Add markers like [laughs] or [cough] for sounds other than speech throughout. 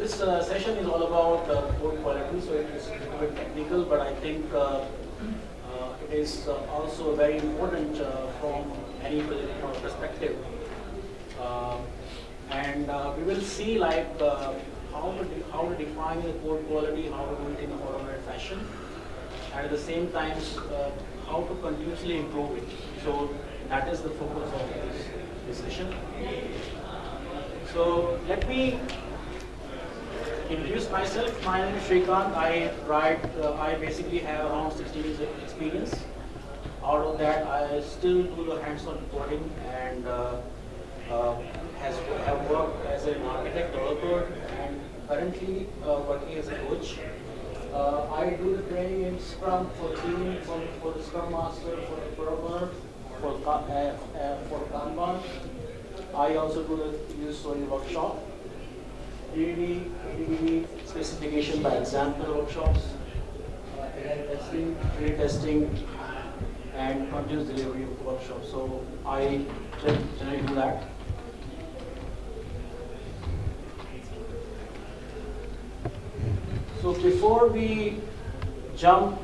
this uh, session is all about uh, code quality, so it is a little bit technical, but I think uh, uh, it is uh, also very important uh, from any perspective. Uh, and uh, we will see like uh, how to how to define the code quality, how to do it in a automated fashion, and at the same time uh, how to continuously improve it. So that is the focus of this, this session. So let me introduce myself. My name is Shrikant. I write, uh, I basically have around 16 years of experience. Out of that, I still do the hands-on coding and uh, uh, has have worked as an architect developer and currently uh, working as a coach. Uh, I do the training in Scrum for team, for, for the Scrum Master, for the programmer, for uh, for Kanban. I also do the user story workshop. DDD, DDD specification by example workshops, uh, testing, trade testing, and continuous delivery workshops. So I gen- generally do that. So before we jump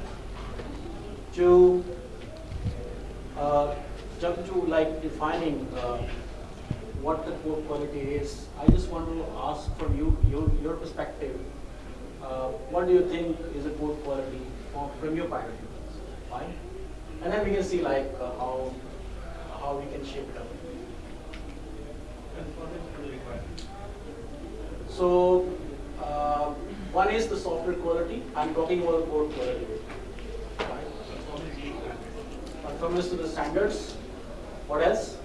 to uh, jump to like defining uh, what the code quality is, I just want to ask from you your, your perspective. Uh, what do you think is a code quality from, from your point of view? Fine, and then we can see like uh, how how we can shape it up. So uh, one is the software quality. I'm talking about code quality. Conformance to the standards. What else?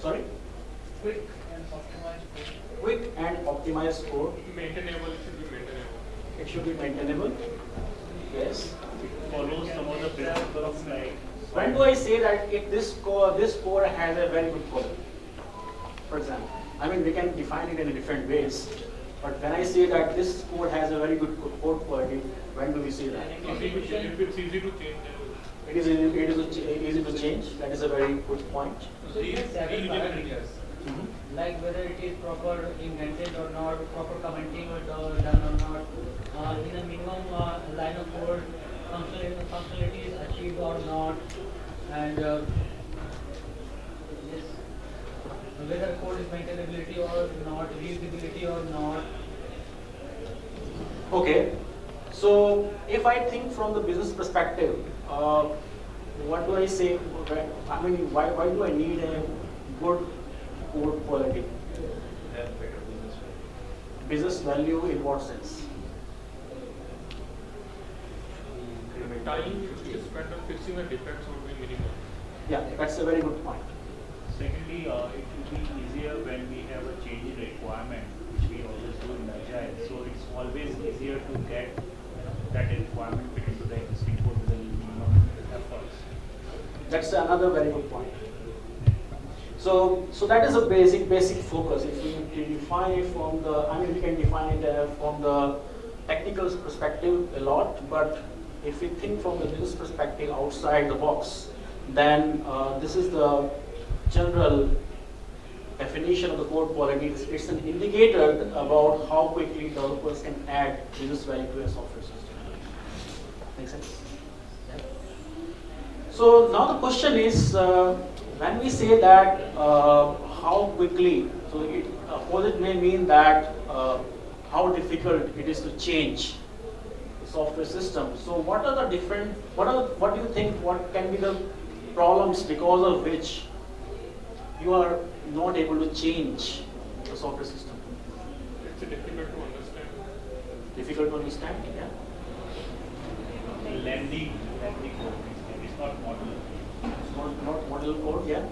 Sorry? Quick and optimized code. Quick and optimized code. Maintainable, it should be maintainable. It should be maintainable. Yes. follows some of the principles like When do I say that if this core, this core has a very good quality? For example, I mean we can define it in different ways, but when I say that this code has a very good co- code quality, when do we say that? Easy to change. If it's easy to change, then It is easy, it is easy to change. That is a very good point. So several Reusable. parameters, Mhm. like whether it is proper indented or not, proper commenting or done or not, uh, in a minimum uh, line of code, functionality, functionality is achieved or not, and uh, yes, whether code is maintainability or not, reusability or not. Okay, so if I think from the business perspective, uh, what do I say? I mean, why, why do I need a good code quality? Business value in what sense? time should be spent on fixing the defects would be minimum. Yeah, that's a very good point. Secondly, uh, it will be easier when we have a change in requirement, which we always do in Agile. So it's always easier to get that requirement That's another very good point. So, so that is a basic basic focus. If we, define it from the, I mean, we can define it uh, from the technical perspective a lot, but if we think from the business perspective outside the box, then uh, this is the general definition of the code quality. It's, it's an indicator about how quickly developers can add business value to a software system. Make sense? Yeah. So now the question is, uh, when we say that uh, how quickly, so it opposite may mean that uh, how difficult it is to change the software system. So what are the different, what are, what do you think, what can be the problems because of which you are not able to change the software system? It's difficult to understand. Difficult to understand, yeah? Lengthy, lengthy code, basically. it's not modular. It's not, model code, yeah?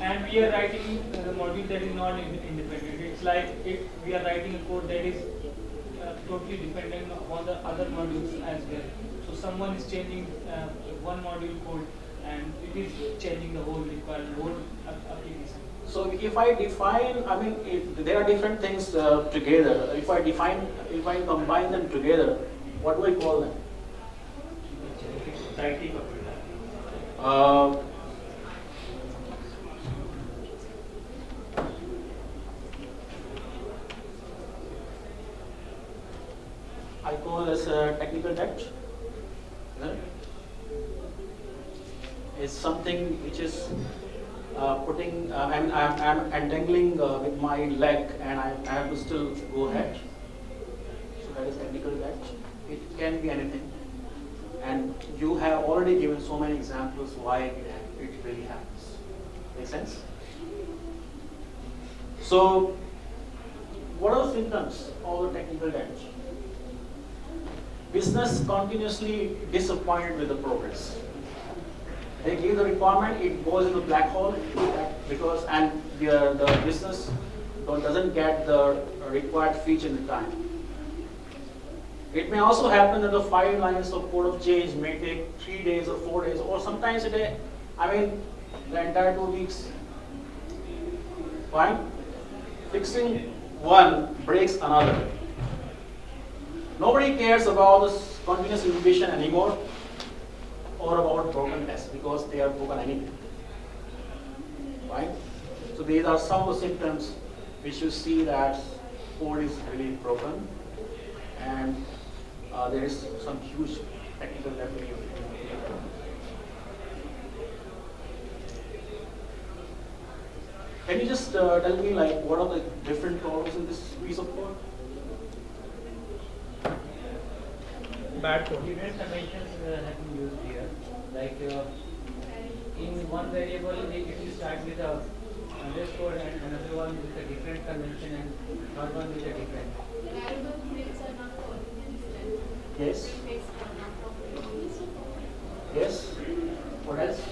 And we are writing a module that is not independent. It's like if we are writing a code that is uh, totally dependent on the other modules as well. So someone is changing uh, one module code and it is changing the whole required whole application. So if I define, I mean, if there are different things uh, together. If I define, if I combine them together, what do I call them? society for uh, I call as a technical debt. It's something which is uh, putting, uh, I'm, I'm, I'm, entangling uh, with my leg and I, I, have to still go ahead. So that is technical debt. It can be anything. Already given so many examples why it, really happens. Make sense? So, what are the symptoms of the technical debt? Business continuously disappointed with the progress. They give the requirement, it goes into black hole because and the, the business doesn't get the required feature in the time. It may also happen that the five lines of code of change may take three days or four days or sometimes a day. I mean, the entire two weeks. Fine? Fixing one breaks another. Nobody cares about this continuous integration anymore or about broken tests because they are broken anyway. Right? So these are some of the symptoms which you see that code is really broken and uh, there is some huge technical debt in your Can you just uh, tell me like what are the different problems in this piece of code? Bad code. Different conventions uh, have been used here. Like uh, in one variable, it it will start with a underscore and another one with a different convention and third one with a different. Variable fields are not following any step. Yes. Yes. What else?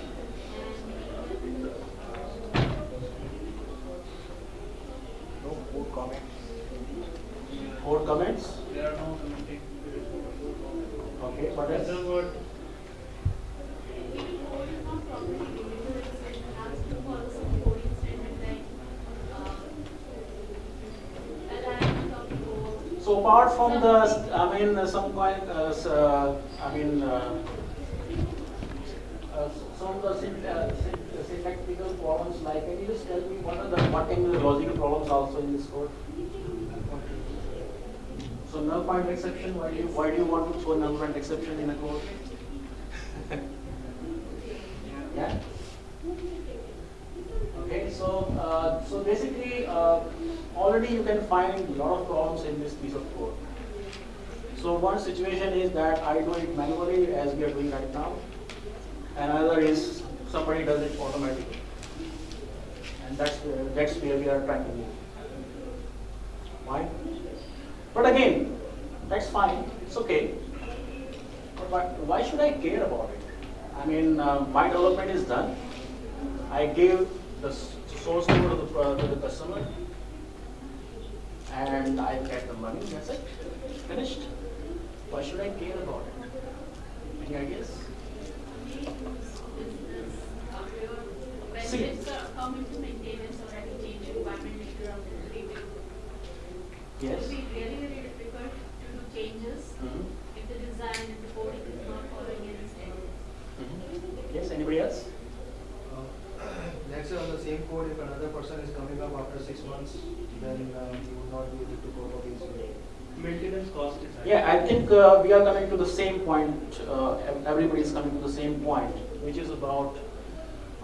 No code comments. More comments? There are no commenting. Okay. What else? Other word, Maybe code is not properly delivered, so it has to follow some coding standard like, uh, alignment of code. So apart from the, I mean, uh, some kind, uh, uh, I mean, uh, uh, some of the uh, syn- syntactical problems, like, can you just tell me what are the, what can be the logical problems also in this code? So null point exception, why do you, why do you want to throw null point exception in a code? [laughs] Yeah? Okay, so, uh, so basically, uh, already you can find a lot of problems in this piece of code. So one situation is that I do it manually as we are doing right now. Another is somebody does it automatically. And that's where, that's where we are trying to move. Why? But again, that's fine, it's okay. But why, why should I care about it? I mean, uh, my development is done. I gave the source code to the, uh, to the customer, and I get the money. That's it. Finished. Why should I care about it? Any ideas? business, See. it's uh, come into maintenance or any change requirement later on in the review. It Yes. will be really very difficult to do changes Mhm. if the design and the coding is not following any standards. Mhm. Yes. Anybody else? Uh, [coughs] Let's say on the same code, if another person is coming up after six months, then uh, he would not be able to cope up easily. Maintenance cost is high. Yeah, I think uh, we are coming to the same point. Uh, everybody is coming to the same point, which is about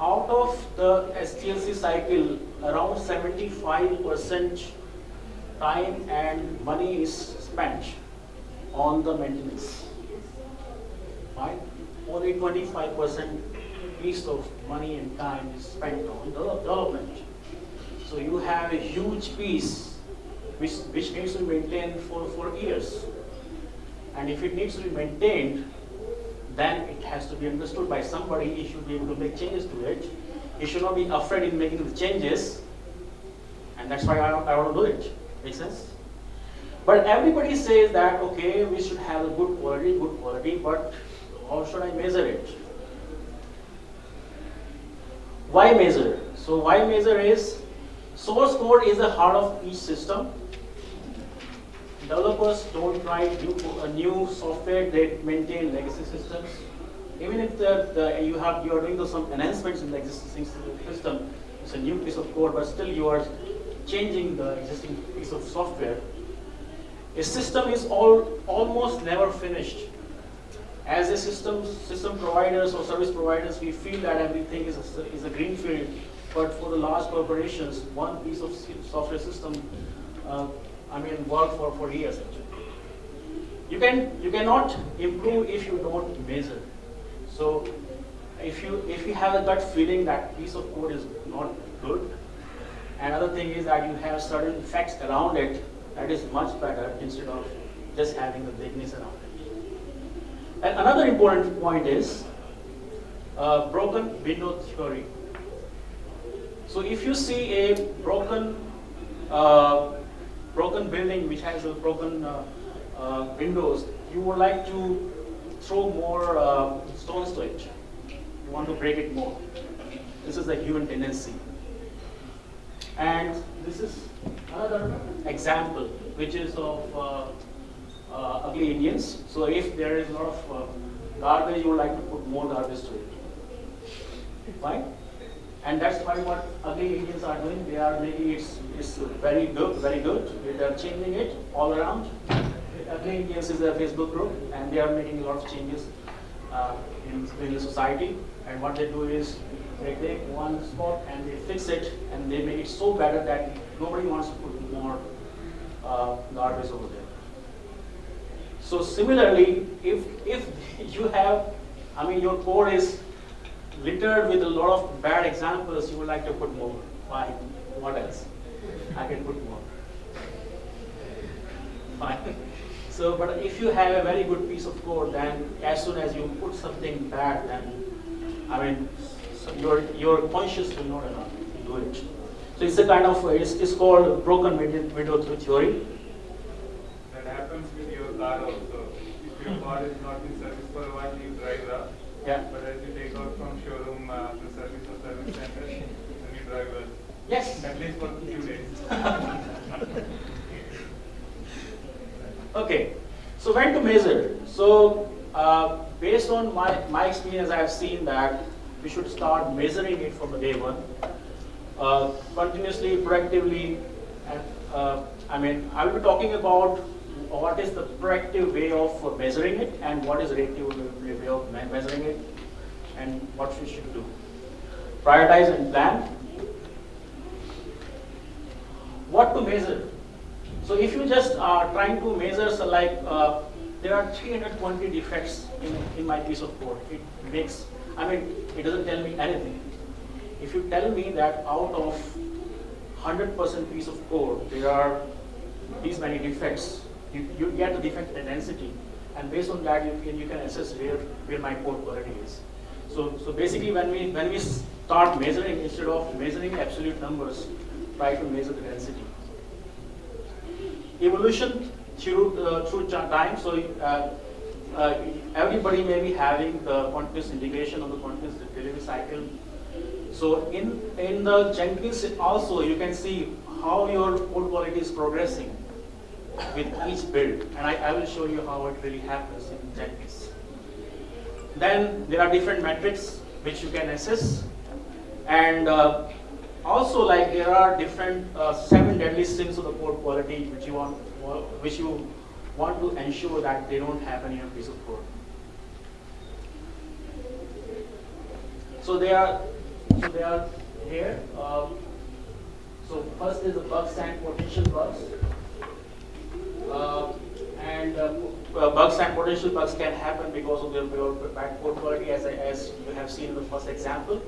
out of the SDLC cycle, around 75% time and money is spent on the maintenance. Right? Only 25% piece of money and time is spent on the development. So you have a huge piece which, which needs to be maintained for, for years. And if it needs to be maintained, then it has to be understood by somebody, he should be able to make changes to it. He should not be afraid in making the changes, and that's why I, I want to do it. Make sense? But everybody says that, okay, we should have a good quality, good quality, but how should I measure it? Why measure? So why measure is, source code is the heart of each system. Developers don't write new, uh, new software, they maintain legacy systems. Even if the, the, you have, you are doing some enhancements in the existing system, it's a new piece of code, but still you are changing the existing piece of software. a system is all, almost never finished. As a system, system providers or service providers, we feel that everything is a, is a green field, but for the large corporations, one piece of software system, uh, I mean, work for, for years actually. You can, you cannot improve if you don't measure. So if you, if you have a gut feeling that piece of code is not good, another thing is that you have certain facts around it that is much better instead of just having the vagueness around it. And another important point is uh, broken window theory. So if you see a broken uh, broken building which has broken uh, uh, windows, you would like to throw more uh, stones to it. You want to break it more. This is the human tendency. And this is another example, which is of uh, uh, ugly Indians. So if there is a lot of uh, garbage, you would like to put more garbage to it. Right? And that's why what ugly Indians are doing, they are making it it's very good, very good. They are changing it all around. Ugly Indians is a Facebook group, and they are making a lot of changes uh, in, the society. And what they do is they take one spot and they fix it, and they make it so better that nobody wants to put more uh, garbage over there. So similarly, if if [laughs] you have, I mean, your code is littered with a lot of bad examples, you would like to put more. Why? What else? I can put more. Fine. So, but if you have a very good piece of code, then as soon as you put something bad, then I mean, so your your conscious will not allow you to do it. So it's a kind of it's, it's called broken window, window theory. That happens with your car also. If your car is not in service for a while, you drive well. Yeah. But as you take out from showroom uh, to service or service center, then you drive well. Yes. At for a few days. Okay, so when to measure? So uh, based on my, my experience, I have seen that we should start measuring it from the day one, uh, continuously, proactively, and uh, I mean, I will be talking about what is the proactive way of measuring it and what is reactive way of measuring it and what we should do. Prioritize and plan. What to measure? So if you just are trying to measure, so like uh, there are 320 defects in, in my piece of code. It makes, I mean, it doesn't tell me anything. If you tell me that out of 100% piece of code, there are these many defects, you, you get the defect density, and based on that, you can, you can assess where, where my code quality is. So, so basically, when we, when we start measuring, instead of measuring absolute numbers, try to measure the density evolution through uh, through time. So uh, uh, everybody may be having the continuous integration of the continuous delivery cycle. So in in the Jenkins also you can see how your code quality is progressing with each build, and I, I will show you how it really happens in Jenkins. Then there are different metrics which you can assess, and uh, also like there are different uh, seven deadly sins of the code quality which you want which you want to ensure that they don't happen in your piece of code. So they are so they are here. Uh, so first is the bugs and potential bugs. Uh, and uh, uh, bugs and potential bugs can happen because of your bad code quality as, as you have seen in the first example.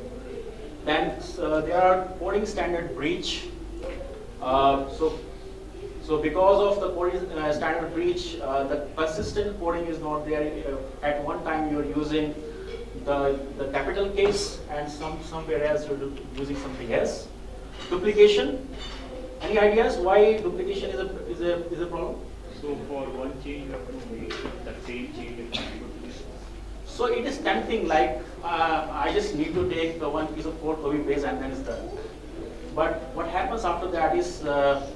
Then uh, there are coding standard breach. Uh, so, so because of the coding uh, standard breach, uh, the consistent coding is not there. Uh, at one time you are using the, the capital case and some somewhere else you're using something else. Duplication. Any ideas why duplication is a is a is a problem? So for one change, you have to make the same change in multiple places. So it is tempting, like uh, I just need to take the one piece of code, copy base and then it's done. But what happens after that is, uh,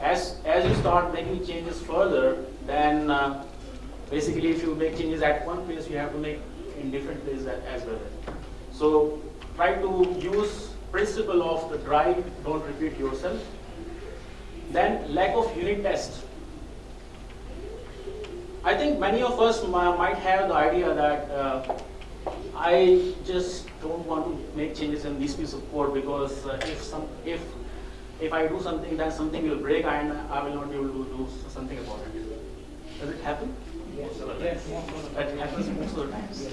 as as you start making changes further, then uh, basically if you make changes at one place, you have to make in different places as well. So try to use principle of the DRY, don't repeat yourself. Then lack of unit test. I think many of us might have the idea that uh, I just don't want to make changes in this piece of code because uh, if some if if I do something, then something will break and I will not be able to do something about it. Does it happen? Yes, That happens most of the times.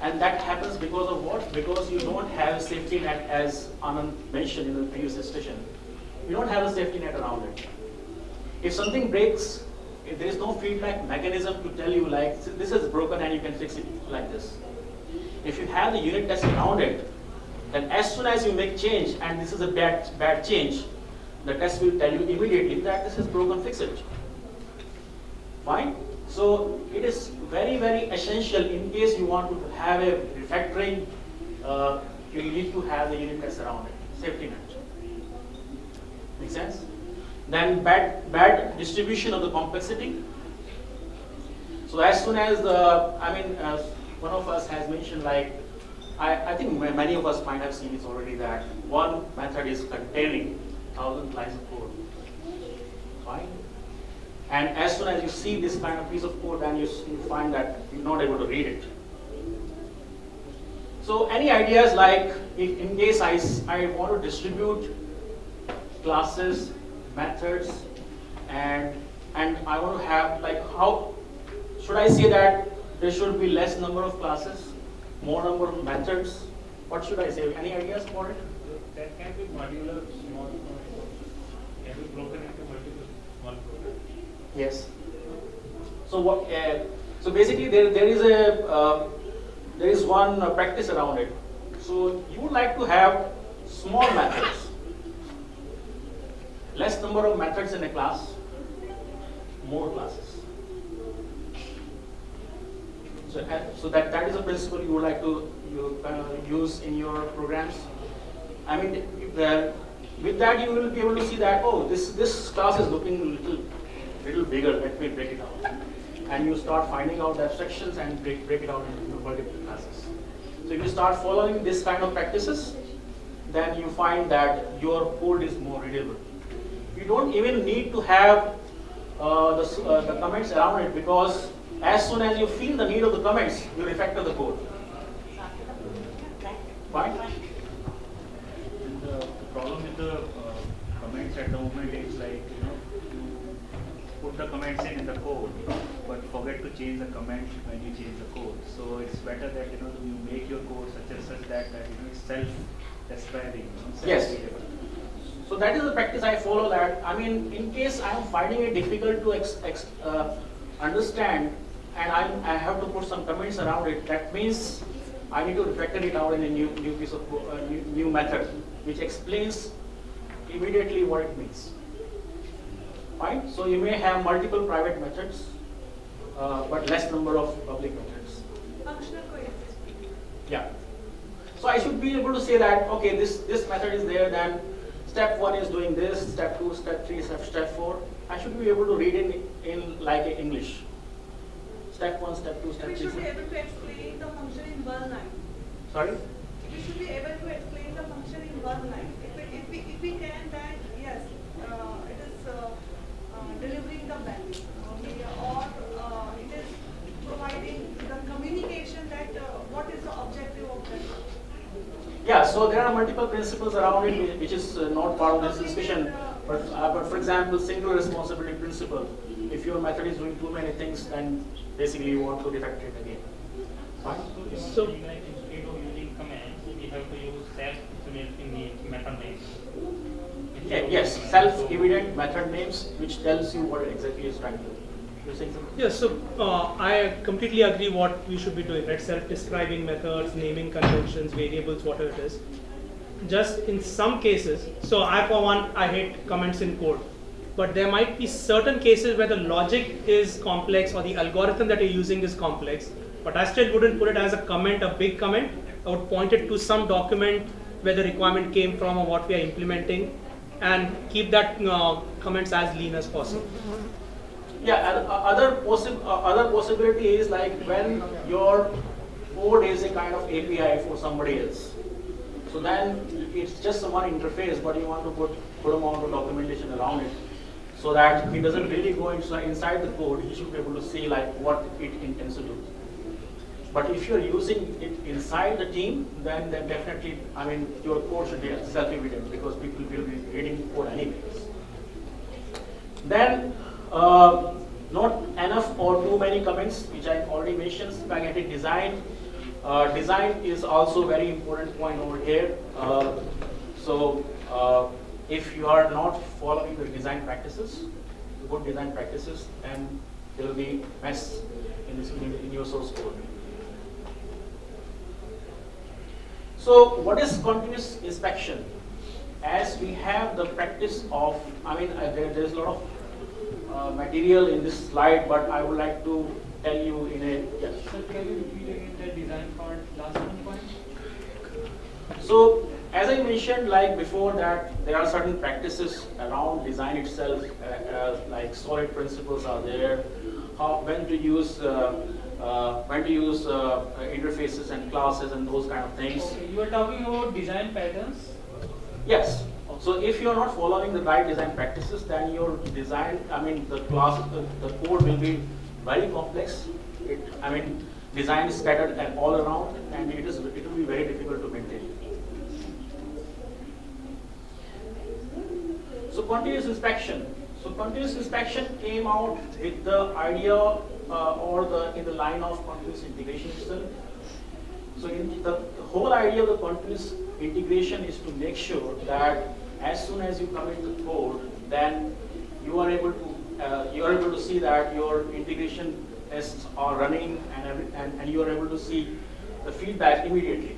And that happens because of what? Because you don't have a safety net as Anand mentioned in the previous discussion. You don't have a safety net around it. If something breaks, if there is no feedback mechanism to tell you like, this is broken and you can fix it like this. If you have the unit test around it, then as soon as you make change and this is a bad, bad change, the test will tell you immediately that this is broken, fix it. Fine? So it is very, very essential in case you want to have a refactoring, uh, you need to have the unit test around it, safety net. Make sense? Then bad, bad distribution of the complexity. So as soon as the, I mean, uh, one of us has mentioned like, I, I think many of us might have seen this already that one method is containing thousand lines of code. Fine? And as soon as you see this kind of piece of code, then you, you find that you're not able to read it. So any ideas like, if in case I, I want to distribute classes, methods, and, and I want to have like how, should I say that there should be less number of classes, more number of methods? What should I say? Any ideas for it? That can be modular, small, can be broken into multiple small programs. Yes. So what? Uh, so basically, there there is a uh, there is one uh, practice around it. So you would like to have small methods, less number of methods in a class, more classes. So, uh, so that that is a principle you would like to you uh, use in your programs. I mean, uh, with that you will be able to see that oh this this class is looking a little little bigger. Let me break it out, and you start finding out the abstractions and break break it out into multiple classes. So if you start following this kind of practices, then you find that your code is more readable. You don't even need to have uh, the, uh, the comments around it because as soon as you feel the need of the comments, you refactor the code. Fine? The, the problem with the uh, comments at the moment is like, you know, you put the comments in in the code, but forget to change the comment when you change the code. So it's better that, you know, you make your code such and such that, that you know, it's self-describing, you know, Yes. So that is the practice I follow that. I mean, in case I am finding it difficult to ex, ex, uh, understand and I, I have to put some comments around it, that means I need to refactor it out in a new, new piece of, uh, new, new method, which explains immediately what it means. Fine? So you may have multiple private methods, uh, but less number of public methods. Functional coexistence. Yeah. So I should be able to say that, okay, this, this method is there, then step one is doing this, step two, step three, step, step four. I should be able to read in, in like English. Step one, step two, step We three. should be able to explain the function in one line. Sorry? We should be able to explain the function in one line. If we, if we, if we can, then yes, uh, it is uh, uh, delivering the value, okay, or uh, it is providing the communication that uh, what is the objective of that. Yeah, so there are multiple principles around it which- is uh, not part of this discussion. But, uh, but for example, single responsibility principle. If your method is doing too many things, then basically you want to refactor it again. Fine? So- like instead of using commands, we have to use self-implementing method names. Yeah, yes, self-evident method names which tells you what exactly is trying to do. You're saying something? Yes, so uh, I completely agree what we should be doing, right? Self-describing methods, naming conventions, variables, whatever it is. Just in some cases, so I for one, I hate comments in code. But there might be certain cases where the logic is complex or the algorithm that you're using is complex. But I still wouldn't put it as a comment, a big comment. I would point it to some document where the requirement came from or what we are implementing and keep that uh, comments as lean as possible. Yeah, uh, other possi- uh, other possibility is like when your code is a kind of API for somebody else. So then it's just one interface, but you want to put put amount of documentation around it. So that he doesn't really go inside, inside the code, he should be able to see like what it intends to do. But if you're using it inside the team, then, then definitely, I mean, your code should be self-evident because people will be reading code anyways. Then, uh, not enough or too many comments, which I already mentioned, spaghetti design. Uh, design is also very important point over here. Uh, so, uh, if you are not following the design practices, good design practices, then there will be mess in, this, in, your source code. So what is continuous inspection? As we have the practice of, I mean, uh, there, there's a lot of uh, material in this slide, but I would like to tell you in a, yes. Sir, can you repeat again the design part, last one point? So as I mentioned like before that there are certain practices around design itself, uh, uh, like solid principles are there, how, when to use uh, uh, when to use uh, interfaces and classes and those kind of things. Okay, you are talking about design patterns. Yes. So if you are not following the right design practices, then your design, I mean, the class, the, the code will be very complex. It, I mean, design is scattered all around, and it is it will be very difficult to maintain. So continuous inspection. So continuous inspection came out with the idea uh, or the in the line of continuous integration itself. So in the, the whole idea of the continuous integration is to make sure that as soon as you commit the code, then you are able to uh, you are able to see that your integration tests are running and, and and you are able to see the feedback immediately.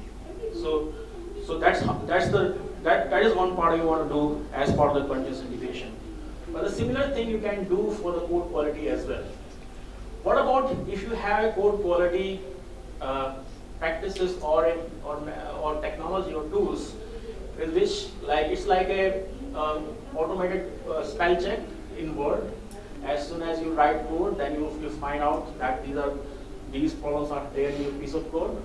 So so that's that's the that that is one part you want to do as part of the continuous integration. But a similar thing you can do for the code quality as well. What about if you have a code quality uh, practices or, a, or, or technology or tools with which like it's like a um, automated uh, spell check in Word. As soon as you write code, then you, you find out that these are these problems are there in your piece of code.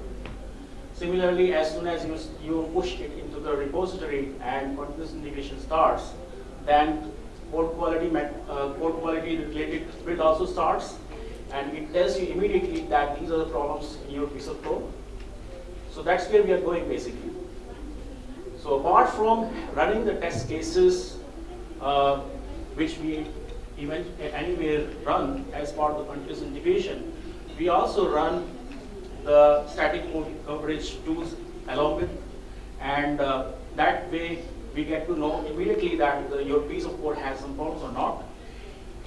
Similarly, as soon as you, you push it into the repository and continuous integration starts, then code quality, uh, code quality related build also starts and it tells you immediately that these are the problems in your piece of code. So that's where we are going basically. So apart from running the test cases, uh, which we even anywhere run as part of the continuous integration, we also run the static code coverage tools along with, and uh, that way we get to know immediately that your piece of code has some problems or not.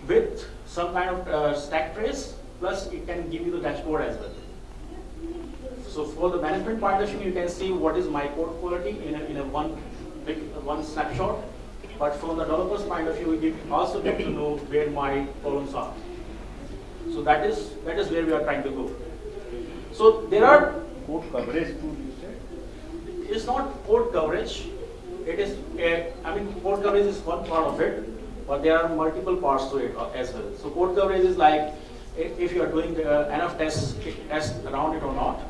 With some kind of uh, stack trace, plus it can give you the dashboard as well. So for the management view, you can see what is my code quality in a, in a one big, one snapshot. But from the developer's point of view, you also get to know where my problems are. So that is that is where we are trying to go. So there are Code coverage tool it's not code coverage. It is, a, I mean, code coverage is one part of it, but there are multiple parts to it uh, as well. So code coverage is like if, you are doing uh, enough tests, tests around it or not.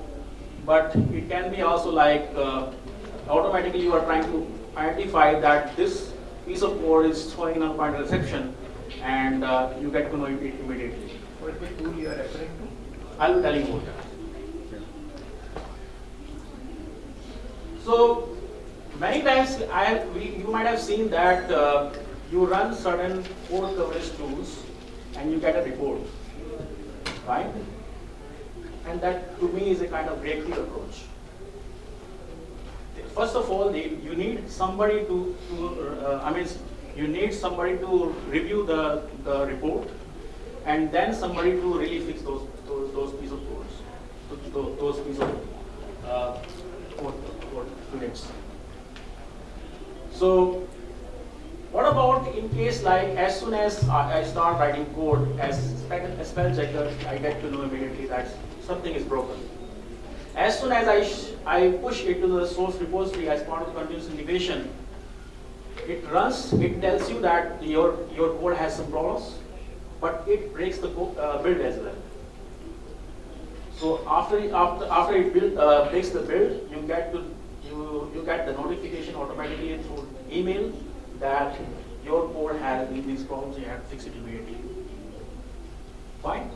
But it can be also like uh, automatically you are trying to identify that this piece of code is throwing null pointer exception, and uh, you get to know it immediately. What is the tool you are referring to? I'll be telling you about that. So many times I we, you might have seen that uh, you run certain code coverage tools and you get a report, right? And that to me is a kind of reactive approach. First of all, you need somebody to, to uh, I mean, you need somebody to review the, the report and then somebody to really fix those, those, those piece of codes, those, those piece of uh, code, units. So what about in case like as soon as I start writing code as a spell checker, I get to know immediately that something is broken. As soon as I, I push it to the source repository as part of continuous integration, it runs, it tells you that your, your code has some problems, but it breaks the uh, build as well. So after after, after it build, uh, breaks the build, you get to you, get the notification automatically through email that your code has these problems, you have to fix it immediately. Fine?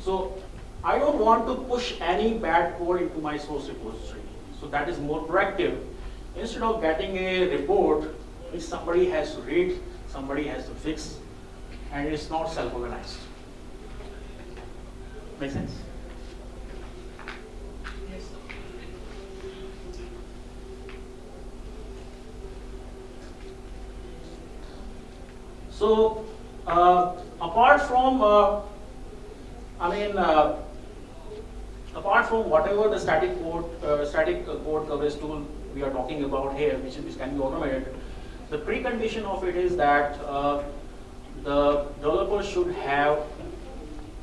So I don't want to push any bad code into my source repository. So that is more proactive. Instead of getting a report which somebody has to read, somebody has to fix, and it's not self-organized. Make sense? Yes. So, uh, apart from, uh, I mean, uh, apart from whatever the static code, static code coverage tool we are talking about here, which, which can be automated, the precondition of it is that the developer should have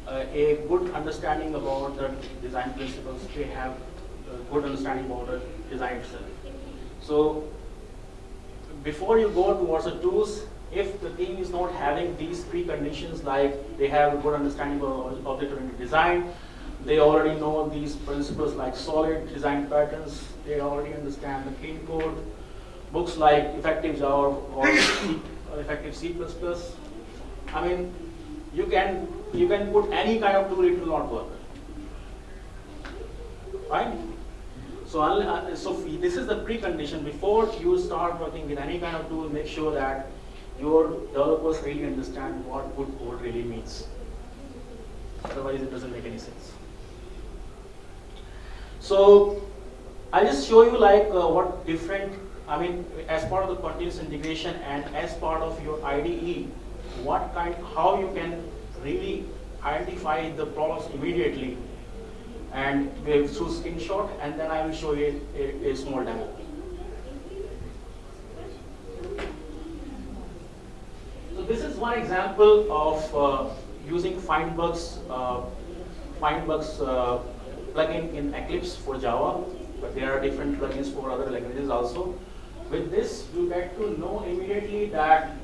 uh, a good understanding about the design principles. They have a good understanding about the design itself. So, before you go towards the tools, if the team is not having these preconditions, like they have a good understanding of object-oriented design, they already know these principles like solid design patterns, they already understand the clean code, books like effective Java or, C, [coughs] or effective C++. I mean, you can you can put any kind of tool, it will not work. Right? So, uh, so this is the precondition before you start working with any kind of tool. Make sure that your developers really understand what good code really means. Otherwise, it doesn't make any sense. So, I'll just show you like uh, what different, I mean, as part of the continuous integration and as part of your IDE, what kind, how you can really identify the problems immediately and we'll through screenshot and then I will show you a, a, a small demo. So this is one example of uh, using Findbugs, uh, Findbugs uh, plugin in Eclipse for Java, but there are different plugins for other languages also. With this, you get to know immediately that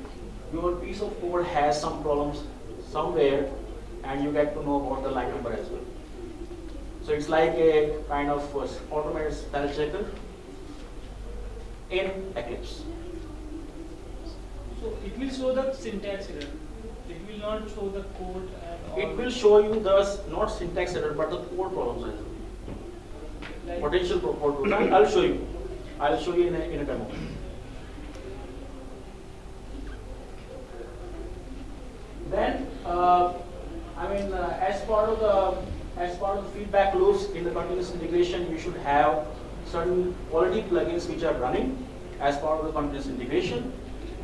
your piece of code has some problems somewhere and you get to know about the line number as well. So it's like a kind of automated spell checker in Eclipse. So it will show the syntax error. It will not show the code. It will show you the not syntax error but the code problems. Like- Potential code problems. I'll show you. I'll show you in a, in a demo. Then, uh, I mean, uh, as part of the as part of the feedback loops in the continuous integration, you should have certain quality plugins which are running as part of the continuous integration,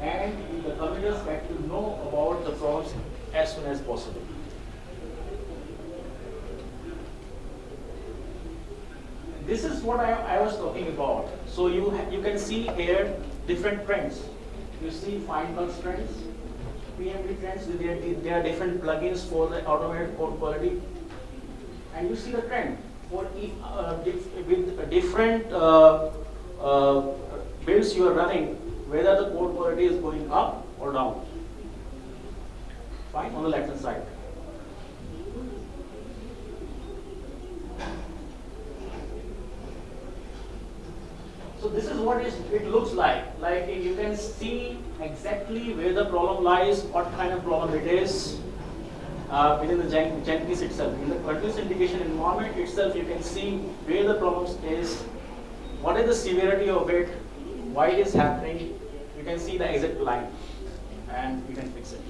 and the committers get to know about the problems as soon as possible. This is what I, I was talking about. So you you can see here different trends. You see Findbugs trends, PMD trends. There are, there are different plugins for the automated code quality, and you see the trend for if, uh, with different uh, uh, builds you are running, whether the code quality is going up or down. Fine on the left hand side. So this is what it looks like. Like you can see exactly where the problem lies, what kind of problem it is uh, within the Jen- Jenkins itself. In the continuous integration environment itself, you can see where the problem is, what is the severity of it, why it is happening. You can see the exact line, and you can fix it.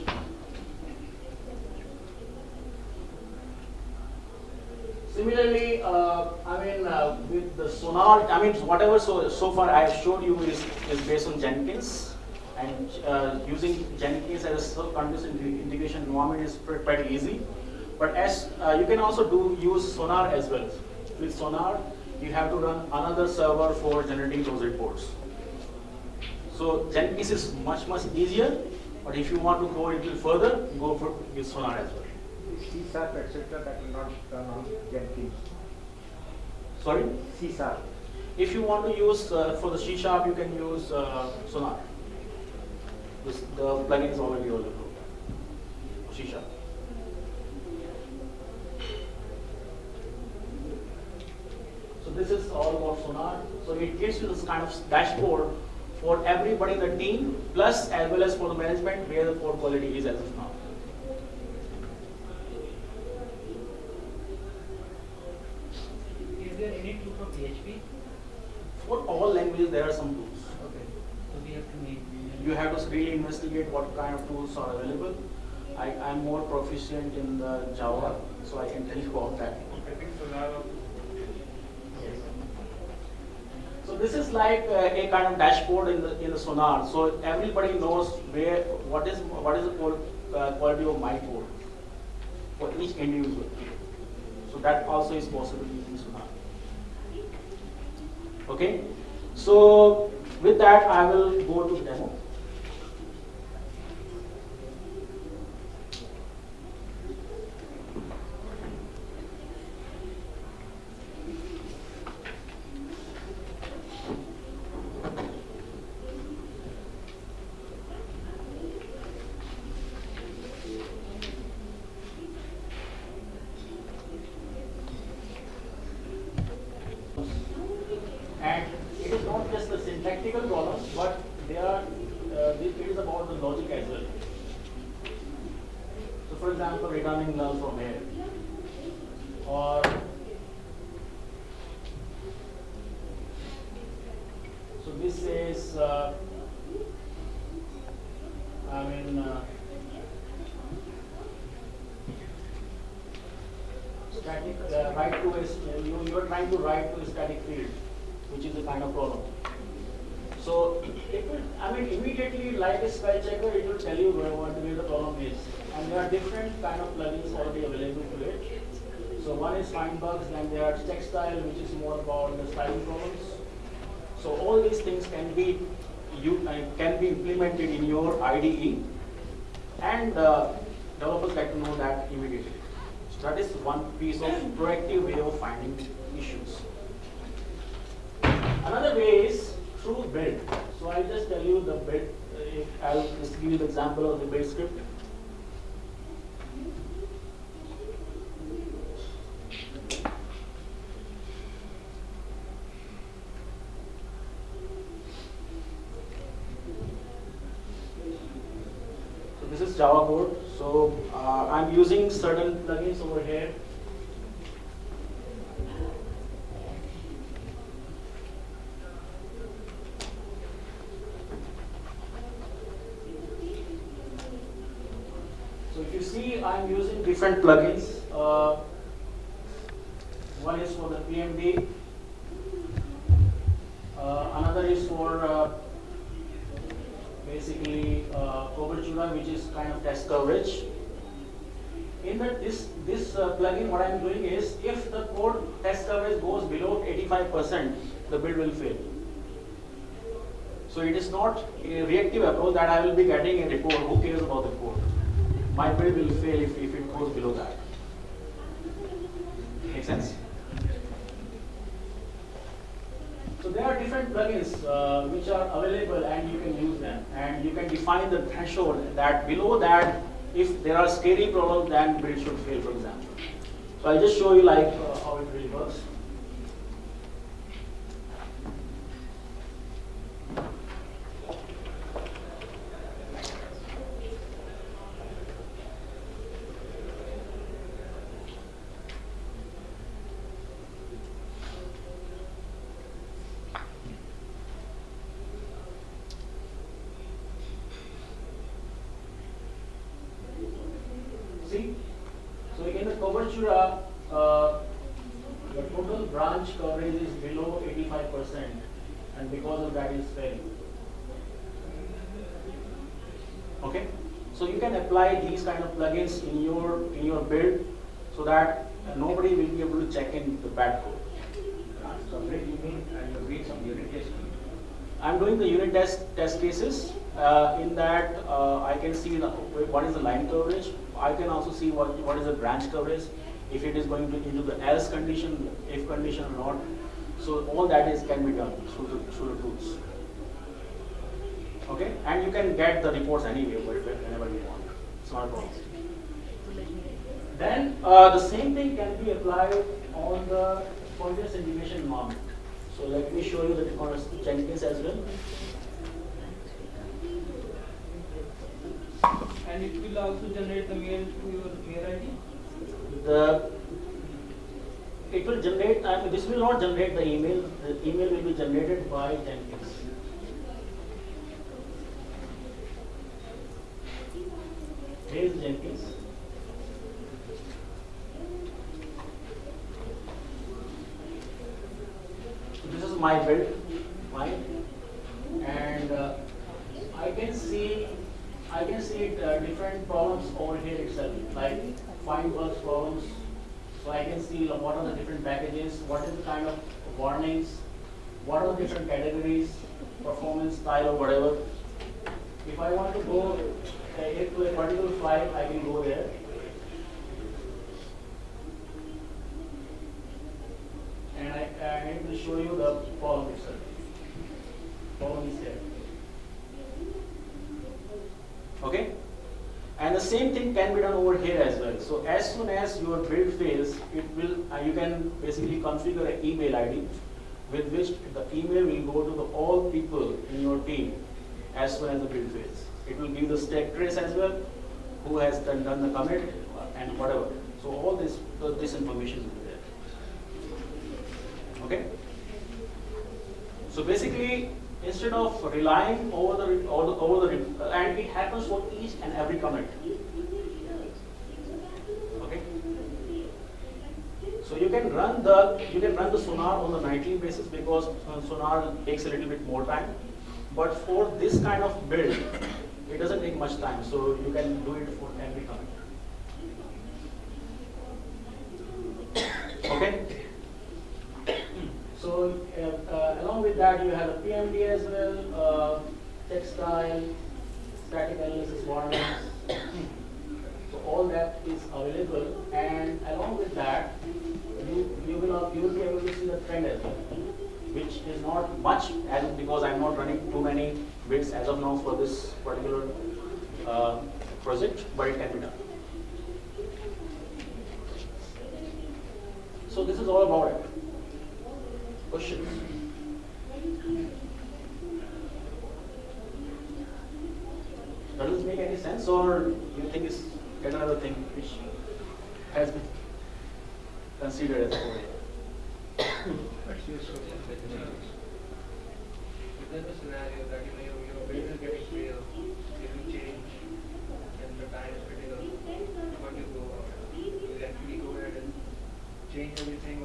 Similarly, uh, I mean, uh, with the Sonar, I mean, whatever so, so far I have showed you is, is based on Jenkins. And uh, using Jenkins as a continuous inte- integration environment is pretty, pretty easy. But as uh, you can also do use Sonar as well. With Sonar, you have to run another server for generating those reports. So Jenkins is much, much easier. But if you want to go a little further, go for with Sonar as well. C sharp, etc. that will not run on Jenkins. Sorry? C sharp. If you want to use uh, for the C sharp, you can use uh, Sonar. This, the plugin is already. C sharp. So this is all about Sonar. So it gives you this kind of dashboard for everybody in the team, plus as well as for the management, where the code quality is as of now. Is there any tool for PHP? For all languages, there are some tools. Okay. So we have to make. You have to really investigate what kind of tools are available. I, I'm more proficient in the Java, so I can tell you about that. I think So this is like uh, a kind of dashboard in the in the Sonar. So everybody knows where what is what is the uh, quality of my code for each individual. So that also is possible using Sonar. Okay. So with that, I will go to demo. And it is not just the syntactical problems, but they are, uh, it is about the logic as well. So for example, returning null from here. Or so this is, uh, I mean, uh, static uh, write to a, you, you are trying to write to a static field, which is a kind of problem. So it [coughs] will, I mean, immediately like a spell checker, it will tell you where, what where the problem is. And there are different kind of plugins already available to it. So one is FindBugs, then there are Checkstyle, which is more about the styling problems. So all these things can be you uh, can be implemented in your IDE, and uh, developers like to know that immediately. So that is one piece of proactive way of finding issues. Another way is through build. So I'll just tell you the build. uh, I'll just give you the example of the build script. So this is Java code. So uh, I'm using certain plugins over here. So if you see, I'm using different plugins. Uh, one is for the PMD. Uh, another is for uh, basically uh, Cobertura, which is kind of test coverage. In that this this uh, plugin, what I'm doing is, if the code test coverage goes below 85%, the build will fail. So it is not a reactive approach that I will be getting a report. Who cares about the code? My build will fail if, if it goes below that. Make sense? So there are different plugins uh, which are available and you can use them. And you can define the threshold that below that, if there are scary problems, then build should fail, for example. So I'll just show you like uh, how it really works. See? So in the Cobertura, uh, the total branch coverage is below 85% and because of that is failing. Okay? So you can apply these kind of plugins in your in your build so that nobody will be able to check in the bad code. So where you mean, uh, you're doing some unit testing? I'm doing the unit test test cases. Uh, in that, uh, I can see the, what is the line coverage. I can also see what what is the branch coverage, if it is going to into the else condition, if condition or not. So all that is can be done through the, through the tools. Okay, and you can get the reports anyway, whenever you want. It's not a problem. Then uh, the same thing can be applied on the continuous integration environment. So let me show you the Jenkins as well. And it will also generate the mail to your mail ID. The it will generate. I mean, this will not generate the email. The email will be generated by Jenkins. Here is Jenkins. This is my build, fine, and uh, I can see I can see uh, different problems over here itself, like FindBugs problems. So I can see what are the different packages, what is the kind of warnings, what are the different categories, performance style or whatever. If I want to go uh, to a particular file, I can go there. And I, I will show you the column itself. Column is here. Okay? And the same thing can be done over here as well. So as soon as your build fails, it will, uh, you can basically configure an email ID with which the email will go to the all people in your team as soon as the build fails. It will give the stack trace as well, who has done, done the commit and whatever. So all this, this information will be there. Okay? So basically, instead of relying over the over the, over the and it happens for each and every commit. Okay. So you can run the you can run the sonar on the nightly basis because sonar takes a little bit more time. But for this kind of build, it doesn't take much time. So you can do it for every commit. [coughs] Okay. So uh, uh, along with that, you have a PMD as well, uh, Checkstyle, static analysis warnings. All that is available, and along with that, you you will you will be able to see the trend as well, which is not much as because I'm not running too many bits as of now for this particular uh, project, but it can be done. So this is all about it. Questions? Does this make any sense or you think it's another thing which has been considered as there's a scenario that it?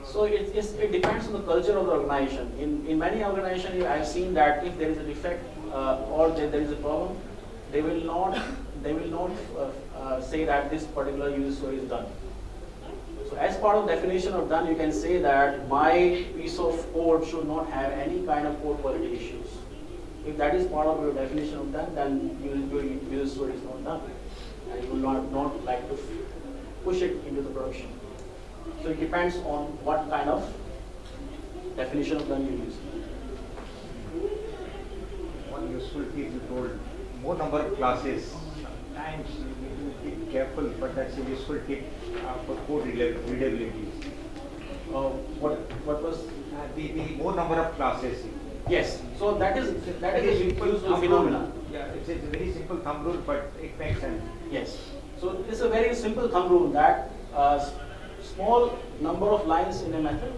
So it, it depends on the culture of the organization. In, in many organizations, I've seen that if there is a defect uh, or there, there is a problem, they will not they will not uh, uh, say that this particular user story is done. So as part of definition of done, you can say that my piece of code should not have any kind of code quality issues. If that is part of your definition of done, then your, user story is not done. And you will not, not like to push it into the production. So it depends on what kind of definition of done you use. One useful tip you told, more number of classes. Sometimes you need to be careful, but that's a useful tip uh, for code readability. Uh, what what was Uh, the, the more number of classes. yes? So that is that is Very simple useful thumb phenomenon. rule. Yeah, it's a very simple thumb rule, but it makes sense. Yes. So it's a very simple thumb rule that uh, small number of lines in a method,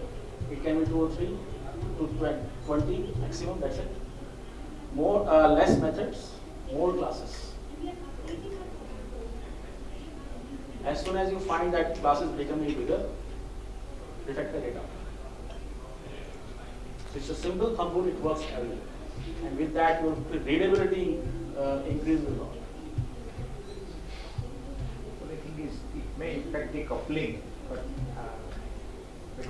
it can be two or three to 20 maximum, that's it. More, uh, less methods, more classes. As soon as you find that class is becoming bigger, detect the data. It's a simple thumb rule, it works everywhere. And with that, your readability uh, increases a lot. So the thing is, it may affect the coupling, but. uh,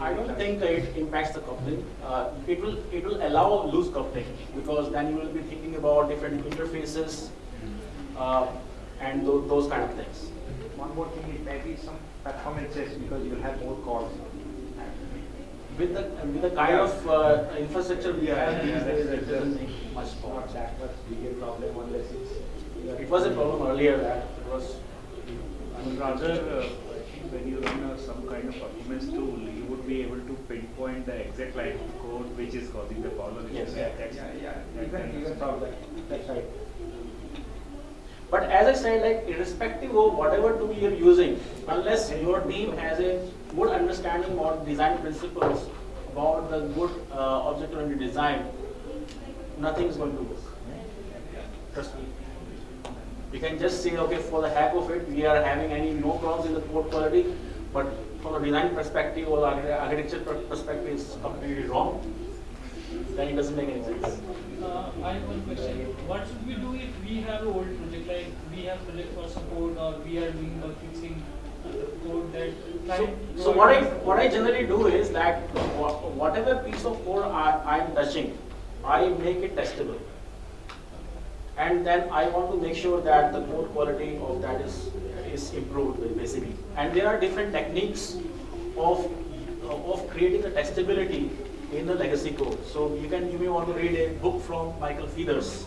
I don't think it impacts the coupling. Uh, it will it will allow loose coupling because then you will be thinking about different interfaces uh, and tho- those kind of things. One more thing is maybe some performances because you'll have more calls. With the with the kind of uh, infrastructure we Yeah, have these yeah, days, it doesn't make much Not that much bigger problem unless it's. It was a problem earlier that it was. And rather, uh, I think when you run a, some kind of performance tool, you would be able to pinpoint the exact line of code which is causing the problem. Yes. Yeah, that's, Yeah, yeah, that you kind can, of you can stuff. solve that, that's right. But as I said, like irrespective of whatever tool you're using, unless your team has a good understanding about design principles, about the good uh, object-oriented design, nothing is going to work. Trust me. You can just say, okay, for the heck of it, we are having any no problems in the code quality, but from a design perspective or archi- architecture perspective, it's completely wrong. Then it doesn't make any sense. Uh, I have one question. What should we do if we have an old project, like we have project for support or we are doing bug fixing code that So, so what I what I generally do is that whatever piece of code I I am touching, I make it testable, and then I want to make sure that the code quality of that is is improved basically. And there are different techniques of of creating the testability in the legacy code. So you can you may want to read a book from Michael Feathers,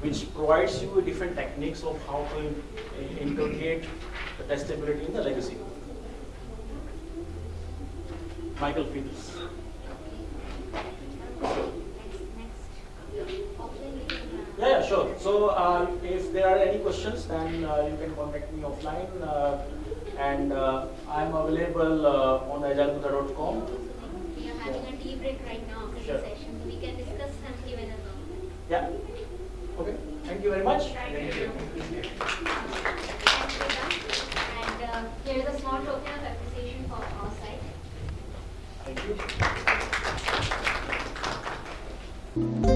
which provides you different techniques of how to in- integrate the testability in the legacy code. Michael Feathers. Yeah, yeah, sure. So uh, if there are any questions, then uh, you can contact me offline. Uh, and uh, I'm available uh, on agilebuddha.com having a tea break right now after sure. the session. We can discuss something give. Yeah. Okay. Thank you very much. Thank, you. And uh, here is a small token of appreciation our side. Thank you.